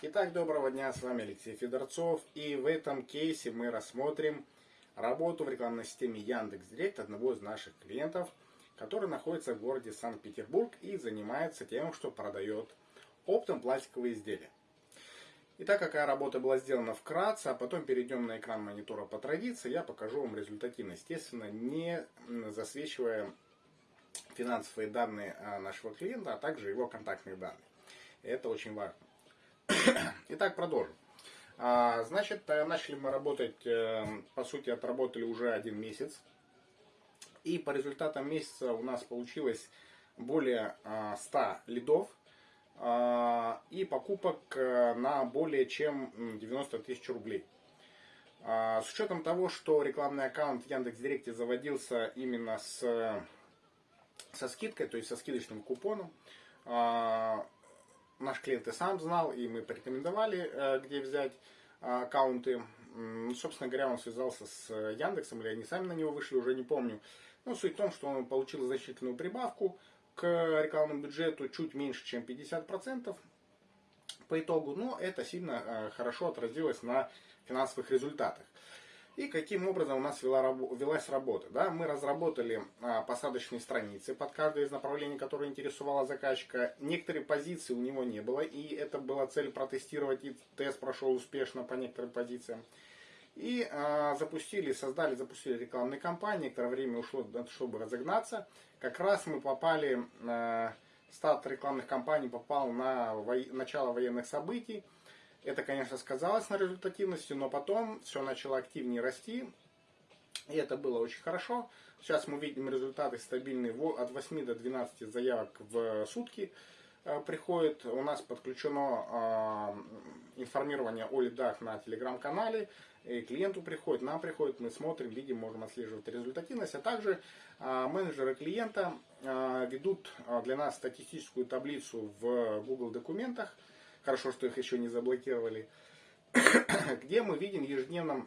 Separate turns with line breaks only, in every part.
Итак, доброго дня, с вами Алексей Федорцов. И в этом кейсе мы рассмотрим работу в рекламной системе Яндекс.Директ одного из наших клиентов, который находится в городе Санкт-Петербург и занимается тем, что продает оптом пластиковые изделия. Итак, какая работа была сделана вкратце, а потом перейдем на экран монитора по традиции, я покажу вам результативность, естественно, не засвечивая финансовые данные а, нашего клиента, а также его контактные данные. Это очень важно. Итак, продолжим. А, значит, э, начали мы работать, э, по сути, отработали уже один месяц. И по результатам месяца у нас получилось более 100 а, лидов а, и покупок э, на более чем 90 тысяч рублей. С учетом того, что рекламный аккаунт в Яндекс.Директе заводился именно с, со скидкой, то есть со скидочным купоном, наш клиент и сам знал, и мы порекомендовали, э, где взять э, аккаунты. Ну, собственно говоря, он связался с Яндексом, или они сами на него вышли, уже не помню. Но суть в том, что он получил значительную прибавку к рекламному бюджету, чуть меньше, чем 50% по итогу. Но это сильно э, хорошо отразилось на финансовых результатах. И каким образом у нас вела, велась работа. Да? Мы разработали а, посадочные страницы под каждое из направлений, которое интересовало заказчика. Некоторые позиции у него не было, и это была цель протестировать, и тест прошел успешно по некоторым позициям. И а, запустили, создали, запустили рекламные кампании. Некоторое время ушло, чтобы разогнаться. Как раз мы попали, а, старт рекламных кампаний попал на во, начало военных событий. Это, конечно, сказалось на результативности, но потом все начало активнее расти, и это было очень хорошо. Сейчас мы видим результаты стабильные от 8 до 12 заявок в сутки э, приходит. У нас подключено а, информирование о лидах на телеграм-канале. И клиенту приходит, нам приходит, мы смотрим, видим, можем отслеживать результативность. А также а, менеджеры клиента а, ведут для нас статистическую таблицу в Google документах, Хорошо, что их еще не заблокировали. Где мы видим в ежедневном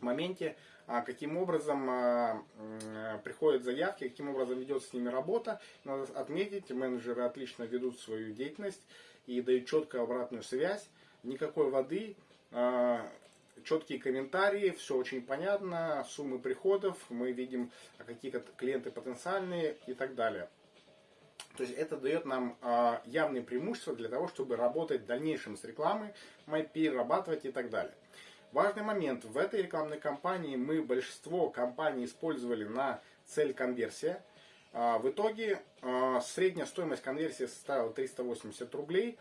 моменте, а, каким образом а, приходят заявки, каким образом ведется с ними работа. Надо отметить, менеджеры отлично ведут свою деятельность и дают четкую обратную связь. Никакой воды, а, четкие комментарии, все очень понятно, суммы приходов, мы видим какие клиенты потенциальные и так далее. То есть это дает нам э, явные преимущества для того, чтобы работать в дальнейшем с рекламой, перерабатывать и так далее. Важный момент. В этой рекламной кампании мы большинство компаний использовали на цель конверсия. Э, в итоге э, средняя стоимость конверсии составила 380 рублей.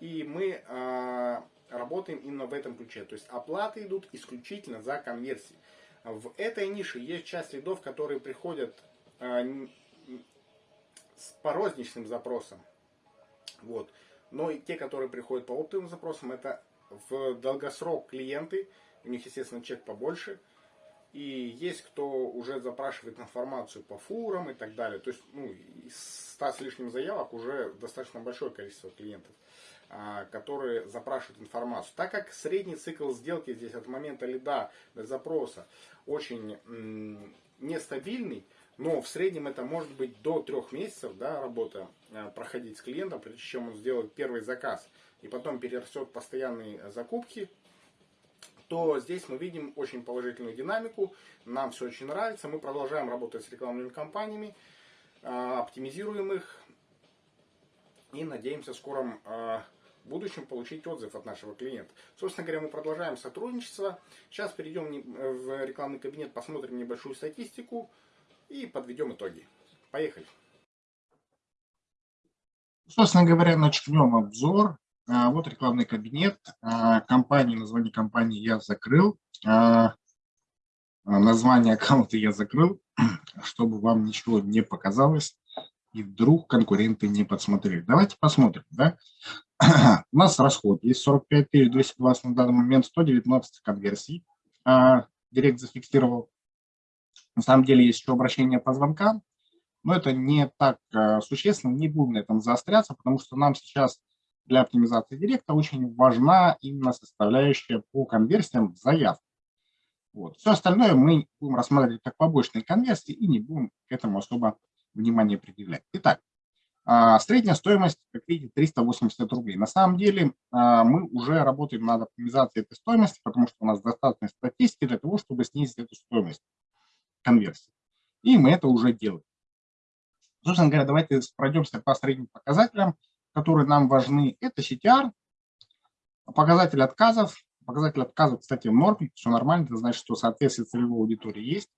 И мы э, работаем именно в этом ключе. То есть оплаты идут исключительно за конверсии. В этой нише есть часть лидов, которые приходят с, по розничным запросам. Вот. Но и те, которые приходят по оптовым запросам, это в долгосрок клиенты, у них, естественно, чек побольше. И есть кто уже запрашивает информацию по фурам и так далее. То есть, ну, из 100 с лишним заявок уже достаточно большое количество клиентов, а, которые запрашивают информацию. Так как средний цикл сделки здесь от момента лида до запроса очень нестабильный, но в среднем это может быть до трех месяцев да, работа э, проходить с клиентом, прежде чем он сделает первый заказ и потом перерастет постоянные закупки, то здесь мы видим очень положительную динамику. Нам все очень нравится. Мы продолжаем работать с рекламными кампаниями, э, оптимизируем их и надеемся в скором э, будущем получить отзыв от нашего клиента. Собственно говоря, мы продолжаем сотрудничество. Сейчас перейдем в рекламный кабинет, посмотрим небольшую статистику и подведем итоги. Поехали.
Собственно говоря, начнем обзор. А, вот рекламный кабинет. А, компании, название компании я закрыл. А, название аккаунта я закрыл, чтобы вам ничего не показалось и вдруг конкуренты не подсмотрели. Давайте посмотрим. Да? У нас расход есть 45 220 на данный момент, 119 конверсий. Директ зафиксировал. На самом деле есть еще обращение по звонкам, но это не так э, существенно, не будем на этом заостряться, потому что нам сейчас для оптимизации директа очень важна именно составляющая по конверсиям заяв. Вот. Все остальное мы будем рассматривать как побочные конверсии и не будем к этому особо внимания предъявлять. Итак, А, средняя стоимость, как видите, 380 рублей. На самом деле а, мы уже работаем над оптимизацией этой стоимости, потому что у нас достаточно статистики для того, чтобы снизить эту стоимость конверсии. И мы это уже делаем. Собственно говоря, давайте пройдемся по средним показателям, которые нам важны. Это CTR, показатель отказов. Показатель отказов, кстати, в норме, все нормально, это значит, что соответствие целевой аудитории есть.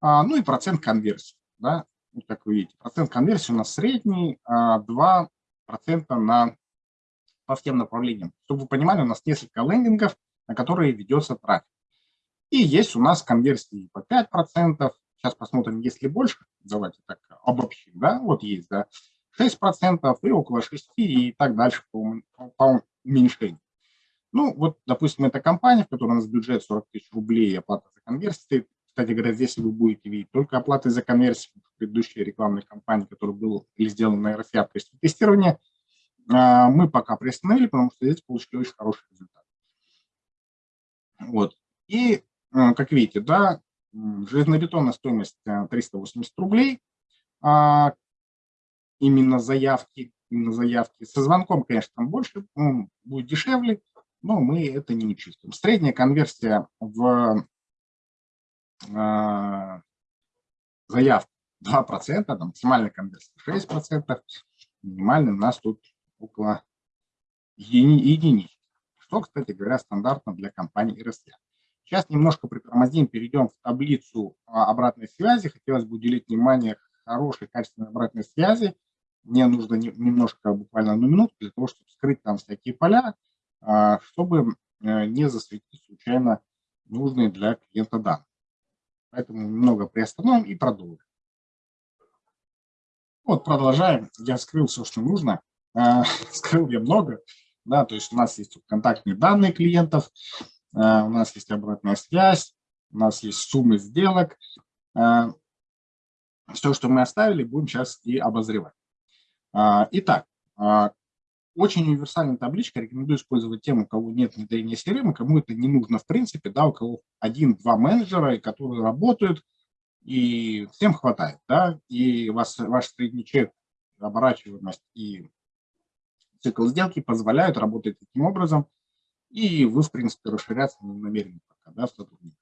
А, ну и процент конверсии. Да? Вот как вы видите, процент конверсии у нас средний, 2% а, на, по всем направлениям. Чтобы вы понимали, у нас несколько лендингов, на которые ведется трафик. И есть у нас конверсии по 5%. Сейчас посмотрим, есть ли больше. Давайте так обобщим. Да? Вот есть, да. 6% и около 6% и так дальше по, по уменьшению. Ну, вот, допустим, это компания, в которой у нас бюджет 40 тысяч рублей, оплата за конверсии кстати говоря, здесь вы будете видеть только оплаты за конверсию в предыдущей рекламной кампании, которая была сделана на RFA в качестве тестирования. А, мы пока приостановили, потому что здесь получили очень хороший результат. Вот. И, как видите, да, железнобетонная стоимость 380 а, рублей, именно заявки, именно заявки. Со звонком, конечно, там больше, будет дешевле, но мы это не чувствуем. Средняя конверсия в а, заявку 2%, там максимальная конверсия 6%, минимальный у нас тут около едини, единиц, что, кстати говоря, стандартно для компании RSA. Сейчас немножко притормозим, перейдем в таблицу а, обратной связи. Хотелось бы уделить внимание хорошей, качественной обратной связи. Мне нужно немножко, буквально одну минуту, для того, чтобы скрыть там всякие поля, а, чтобы э, не засветить случайно нужные для клиента данные. Поэтому немного приостановим и продолжим. Вот продолжаем. Я скрыл все, что нужно. А, скрыл я много. Да, то есть у нас есть контактные данные клиентов, у нас есть обратная связь, у нас есть суммы сделок. А, все, что мы оставили, будем сейчас и обозревать. Итак, очень универсальная табличка, рекомендую использовать тем, у кого нет внедрения CRM, кому это не нужно в принципе, да, у кого один-два менеджера, которые работают, и всем хватает, да, и вас, ваш средний чек, оборачиваемость и цикл сделки позволяют работать таким образом, и вы, в принципе, расширяться не намерены пока, да, в сотрудниках.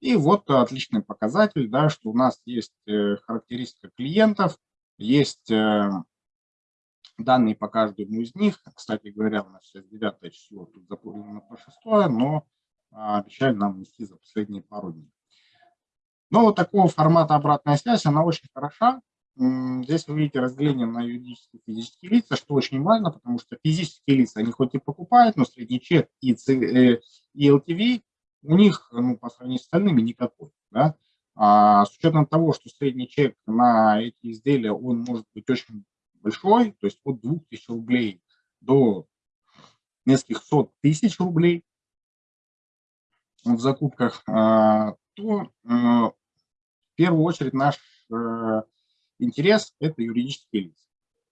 И вот отличный показатель, да, что у нас есть э, характеристика клиентов, есть э, данные по каждому из них. Кстати говоря, у нас сейчас 9 число, тут заполнено по 6, но а, обещали нам вести за последние пару дней. Но вот такого формата обратная связь, она очень хороша. Здесь вы видите разделение на юридические и физические лица, что очень важно, потому что физические лица, они хоть и покупают, но средний чек и, э, и LTV у них ну, по сравнению с остальными никакой. Да? А с учетом того, что средний чек на эти изделия, он может быть очень большой, то есть от 2000 рублей до нескольких сот тысяч рублей в закупках, а, то э, в первую очередь наш интерес – это юридические лица.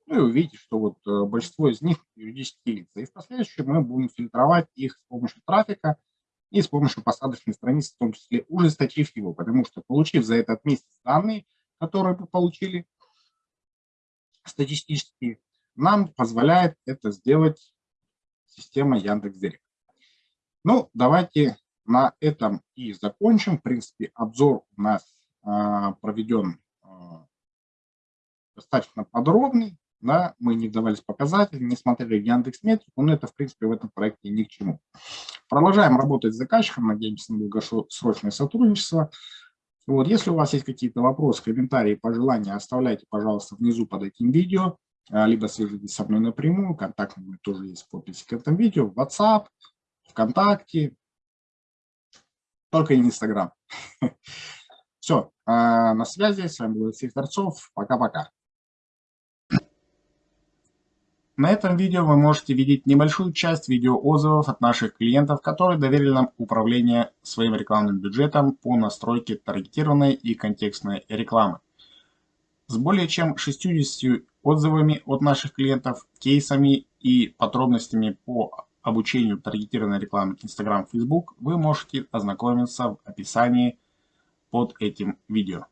Ну и вы видите, что вот э, большинство из них юридические лица. И в последующем мы будем фильтровать их с помощью трафика и с помощью посадочной страницы, в том числе ужесточив его, потому что получив за этот месяц данные, которые мы получили, статистически, нам позволяет это сделать система Яндекс.Директ. Ну, давайте на этом и закончим. В принципе, обзор у нас а, проведен а, достаточно подробный. Да, мы не вдавались показатели, не смотрели Яндекс но это, в принципе, в этом проекте ни к чему. Продолжаем работать с заказчиком, надеемся на долгосрочное сотрудничество. Вот, если у вас есть какие-то вопросы, комментарии, пожелания, оставляйте, пожалуйста, внизу под этим видео, а, либо свяжитесь со мной напрямую, контакт мой тоже есть в описи к этому видео, WhatsApp, ВКонтакте, только не Инстаграм. Все, а, на связи, с вами был Алексей Торцов, пока-пока. На этом видео вы можете видеть небольшую часть видеоотзывов от наших клиентов, которые доверили нам управление своим рекламным бюджетом по настройке таргетированной и контекстной рекламы. С более чем 60 отзывами от наших клиентов, кейсами и подробностями по обучению таргетированной рекламы Instagram, Facebook вы можете ознакомиться в описании под этим видео.